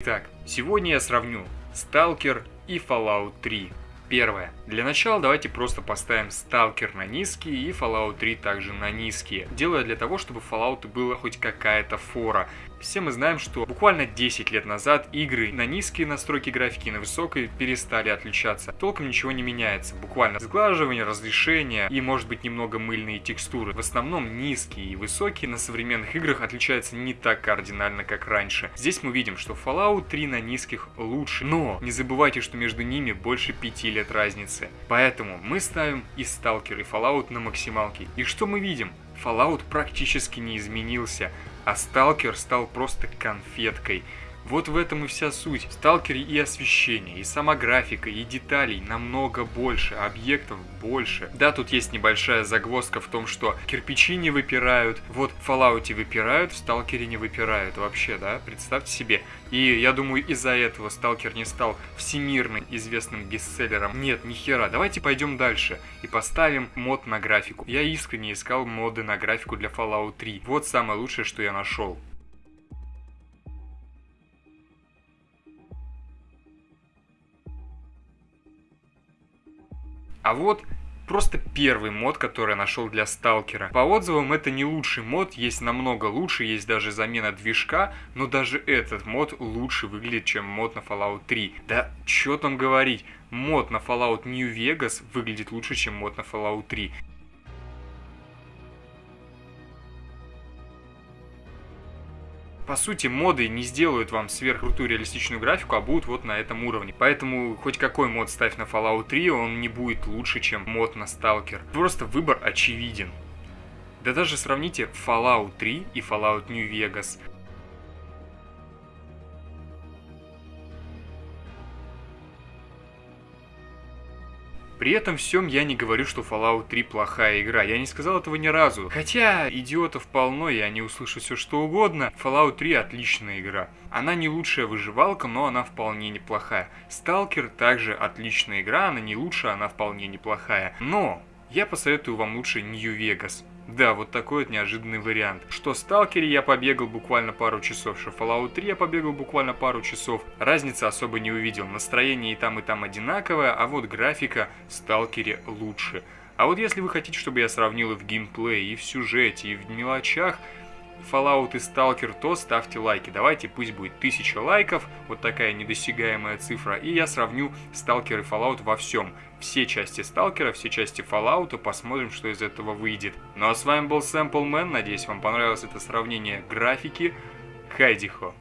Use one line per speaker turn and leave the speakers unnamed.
Итак, сегодня я сравню Stalker и Fallout 3. Первое. Для начала давайте просто поставим Stalker на низкие и Fallout 3 также на низкие. Делаю для того, чтобы Fallout была хоть какая-то фора. Все мы знаем, что буквально 10 лет назад игры на низкие настройки графики и на высокой перестали отличаться. Толком ничего не меняется. Буквально сглаживание, разрешение и может быть немного мыльные текстуры. В основном низкие и высокие на современных играх отличаются не так кардинально, как раньше. Здесь мы видим, что Fallout 3 на низких лучше. Но не забывайте, что между ними больше 5 лет разницы. Поэтому мы ставим и Stalker, и Fallout на максималке. И что мы видим? Fallout практически не изменился, а Сталкер стал просто конфеткой. Вот в этом и вся суть. В Сталкере и освещение, и сама графика, и деталей намного больше, объектов больше. Да, тут есть небольшая загвоздка в том, что кирпичи не выпирают, вот в Fallout выпирают, в Сталкере не выпирают вообще, да, представьте себе. И я думаю, из-за этого Сталкер не стал всемирно известным бестселлером. Нет, ни хера. Давайте пойдем дальше и поставим мод на графику. Я искренне искал моды на графику для Fallout 3. Вот самое лучшее, что я нашел. А вот просто первый мод, который я нашел для сталкера. По отзывам это не лучший мод, есть намного лучше, есть даже замена движка, но даже этот мод лучше выглядит, чем мод на Fallout 3. Да что там говорить, мод на Fallout New Vegas выглядит лучше, чем мод на Fallout 3. По сути, моды не сделают вам сверхкрутую реалистичную графику, а будут вот на этом уровне. Поэтому хоть какой мод ставь на Fallout 3, он не будет лучше, чем мод на Stalker. Просто выбор очевиден. Да даже сравните Fallout 3 и Fallout New Vegas. При этом всем я не говорю, что Fallout 3 плохая игра. Я не сказал этого ни разу. Хотя идиотов полно, и они услышат все что угодно. Fallout 3 отличная игра. Она не лучшая выживалка, но она вполне неплохая. Stalker также отличная игра, она не лучшая, она вполне неплохая. Но я посоветую вам лучше Vegas. Да, вот такой вот неожиданный вариант. Что Сталкере я побегал буквально пару часов, что Fallout 3 я побегал буквально пару часов. Разницы особо не увидел. Настроение и там, и там одинаковое, а вот графика в Сталкере лучше. А вот если вы хотите, чтобы я сравнил и в геймплее, и в сюжете, и в мелочах, Fallout и Stalker, то ставьте лайки. Давайте, пусть будет 1000 лайков, вот такая недосягаемая цифра, и я сравню Stalker и Fallout во всем. Все части Сталкера, все части Fallout, посмотрим, что из этого выйдет. Ну а с вами был Sample Man, надеюсь, вам понравилось это сравнение графики. Хайдихо!